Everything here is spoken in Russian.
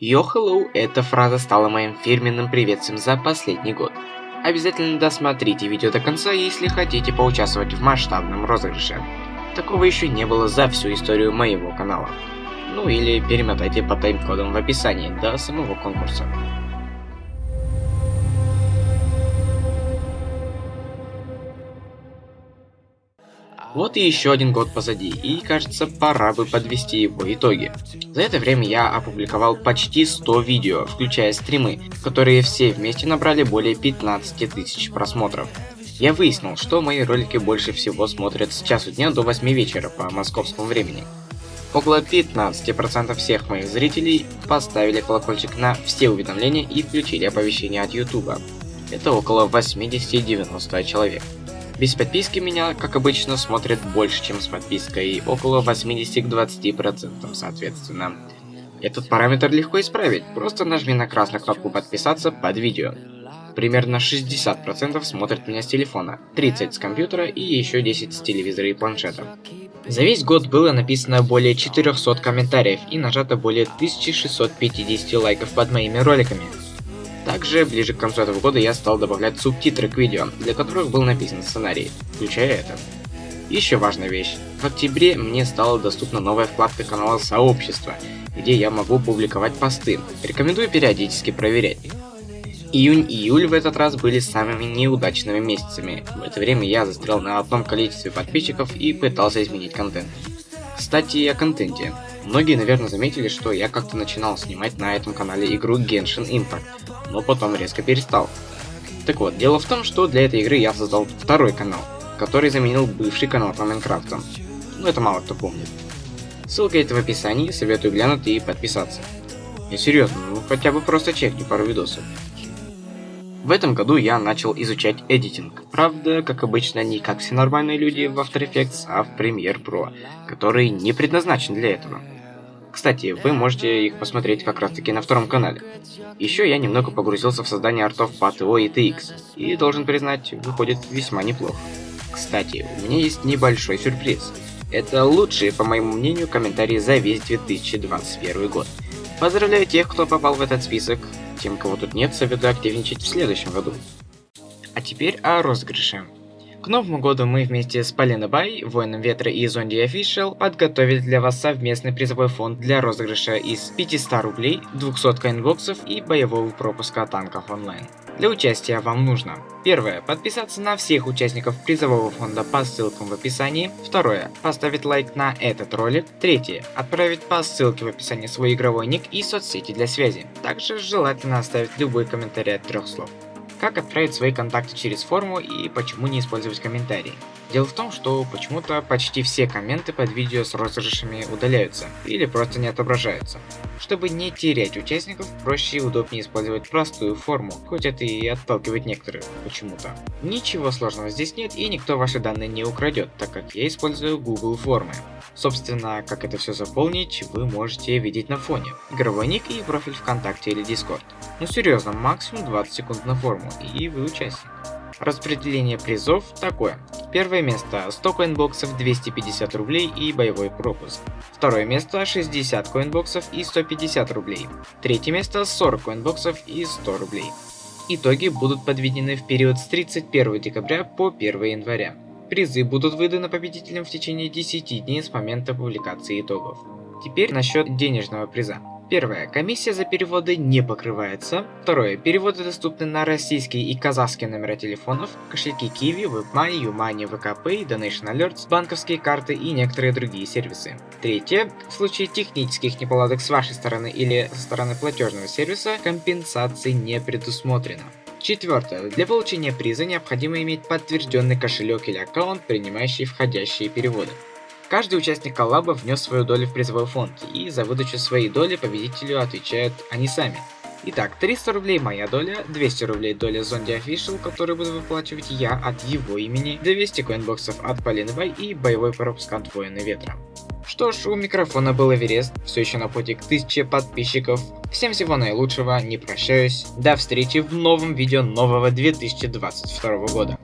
Yo hello, эта фраза стала моим фирменным приветствием за последний год. Обязательно досмотрите видео до конца, если хотите поучаствовать в масштабном розыгрыше. Такого еще не было за всю историю моего канала. Ну или перемотайте по тайм-кодам в описании до самого конкурса. Вот и еще один год позади, и кажется, пора бы подвести его итоги. За это время я опубликовал почти 100 видео, включая стримы, которые все вместе набрали более 15 тысяч просмотров. Я выяснил, что мои ролики больше всего смотрят с часу дня до 8 вечера по московскому времени. Около 15% всех моих зрителей поставили колокольчик на все уведомления и включили оповещения от YouTube. Это около 80-90 человек. Без подписки меня, как обычно, смотрят больше, чем с подпиской, около 80 к 20% соответственно. Этот параметр легко исправить, просто нажми на красную кнопку подписаться под видео. Примерно 60% смотрят меня с телефона, 30 с компьютера и еще 10 с телевизора и планшета. За весь год было написано более 400 комментариев и нажато более 1650 лайков под моими роликами. Также, ближе к концу этого года я стал добавлять субтитры к видео, для которых был написан сценарий, включая это. Еще важная вещь. В октябре мне стала доступна новая вкладка канала Сообщества, где я могу публиковать посты. Рекомендую периодически проверять. Июнь и июль в этот раз были самыми неудачными месяцами. В это время я застрял на одном количестве подписчиков и пытался изменить контент. Кстати, о контенте. Многие, наверное, заметили, что я как-то начинал снимать на этом канале игру Genshin Impact, но потом резко перестал. Так вот, дело в том, что для этой игры я создал второй канал, который заменил бывший канал по Майнкрафту. Ну это мало кто помнит. Ссылка есть в описании, советую глянуть и подписаться. Я серьезно, ну хотя бы просто чекни пару видосов. В этом году я начал изучать эдитинг. Правда, как обычно, не как все нормальные люди в After Effects, а в Premiere Pro, который не предназначен для этого. Кстати, вы можете их посмотреть как раз таки на втором канале. Еще я немного погрузился в создание артов по TO и TX, и должен признать, выходит весьма неплохо. Кстати, у меня есть небольшой сюрприз. Это лучшие, по моему мнению, комментарии за весь 2021 год. Поздравляю тех, кто попал в этот список, тем, кого тут нет, советую активничать в следующем году. А теперь о розыгрыше. К Новому году мы вместе с Полина Бай, Воином Ветра и Зонди Official подготовили для вас совместный призовой фонд для розыгрыша из 500 рублей, 200 коинбоксов и боевого пропуска танков онлайн. Для участия вам нужно Первое. Подписаться на всех участников призового фонда по ссылкам в описании. Второе. Поставить лайк на этот ролик. Третье. Отправить по ссылке в описании свой игровой ник и соцсети для связи. Также желательно оставить любой комментарий от трех слов. Как отправить свои контакты через форму и почему не использовать комментарии? Дело в том, что почему-то почти все комменты под видео с розыгрышами удаляются или просто не отображаются. Чтобы не терять участников, проще и удобнее использовать простую форму, хоть это и отталкивает некоторых почему-то. Ничего сложного здесь нет и никто ваши данные не украдет, так как я использую Google формы. Собственно, как это все заполнить, вы можете видеть на фоне. Игровой ник и профиль ВКонтакте или Discord. Ну серьезно, максимум 20 секунд на форму, и вы участник. Распределение призов такое. Первое место 100 коинбоксов 250 рублей и боевой пропуск. Второе место 60 коинбоксов и 150 рублей. Третье место 40 коинбоксов и 100 рублей. Итоги будут подведены в период с 31 декабря по 1 января. Призы будут выданы победителям в течение 10 дней с момента публикации итогов. Теперь насчет денежного приза. Первое. Комиссия за переводы не покрывается. Второе. Переводы доступны на российские и казахские номера телефонов, кошельки Kiwi, WebMoney, YouMoney, VKPay, Donation Alerts, банковские карты и некоторые другие сервисы. Третье. В случае технических неполадок с вашей стороны или со стороны платежного сервиса, компенсации не предусмотрено. Четвертое. Для получения приза необходимо иметь подтвержденный кошелек или аккаунт, принимающий входящие переводы. Каждый участник коллаба внес свою долю в призовой фонд, и за выдачу своей доли победителю отвечают они сами. Итак, 300 рублей моя доля, 200 рублей доля Зонди Official, который буду выплачивать я от его имени, 200 коинбоксов от Полины Бай и боевой пропуск от Воина Ветра. Что ж, у микрофона был Эверест, все еще на пути к 1000 подписчиков. Всем всего наилучшего, не прощаюсь. До встречи в новом видео нового 2022 года.